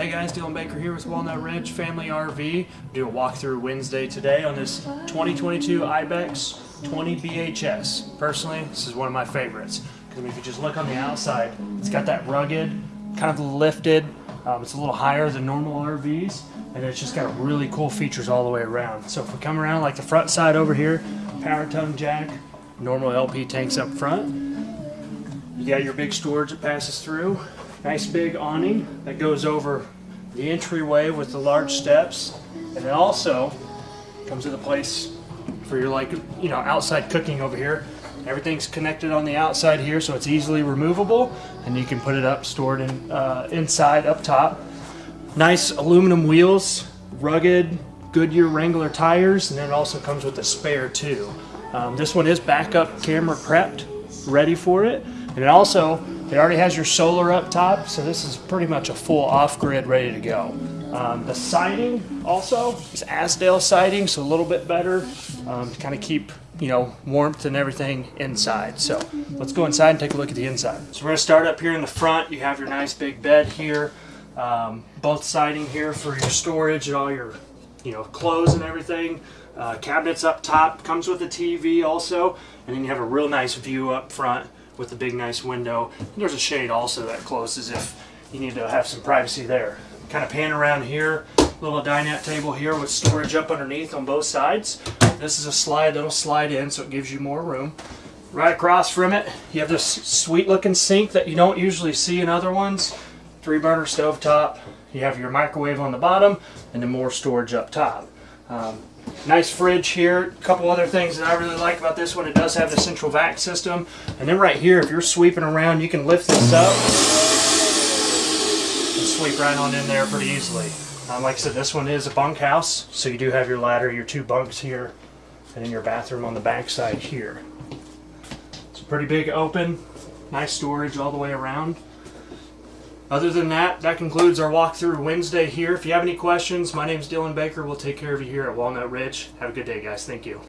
Hey guys, Dylan Baker here with Walnut Ridge Family RV. Do a walkthrough Wednesday today on this 2022 Ibex 20 BHS. Personally, this is one of my favorites because if you just look on the outside, it's got that rugged, kind of lifted. Um, it's a little higher than normal RVs, and it's just got really cool features all the way around. So if we come around like the front side over here, power tongue jack, normal LP tanks up front. You got your big storage that passes through. Nice big awning that goes over the entryway with the large steps. And it also comes with a place for your like, you know, outside cooking over here. Everything's connected on the outside here so it's easily removable and you can put it up stored in, uh, inside up top. Nice aluminum wheels, rugged Goodyear Wrangler tires, and then it also comes with a spare too. Um, this one is backup camera prepped, ready for it. And it also, it already has your solar up top, so this is pretty much a full off-grid ready to go. Um, the siding also is Azdel siding, so a little bit better um, to kind of keep you know warmth and everything inside. So let's go inside and take a look at the inside. So we're gonna start up here in the front. You have your nice big bed here, um, both siding here for your storage and all your you know clothes and everything. Uh, cabinets up top comes with a TV also, and then you have a real nice view up front with a big nice window. And there's a shade also that closes if you need to have some privacy there. Kind of pan around here, little dinette table here with storage up underneath on both sides. This is a slide that'll slide in so it gives you more room. Right across from it, you have this sweet looking sink that you don't usually see in other ones. Three burner stove top. You have your microwave on the bottom and then more storage up top. Um, Nice fridge here. A couple other things that I really like about this one, it does have the central vac system. And then right here, if you're sweeping around, you can lift this up and sweep right on in there pretty easily. Um, like I said, this one is a bunkhouse, so you do have your ladder, your two bunks here, and then your bathroom on the back side here. It's a pretty big open, nice storage all the way around. Other than that, that concludes our walkthrough Wednesday here. If you have any questions, my name is Dylan Baker. We'll take care of you here at Walnut Ridge. Have a good day, guys. Thank you.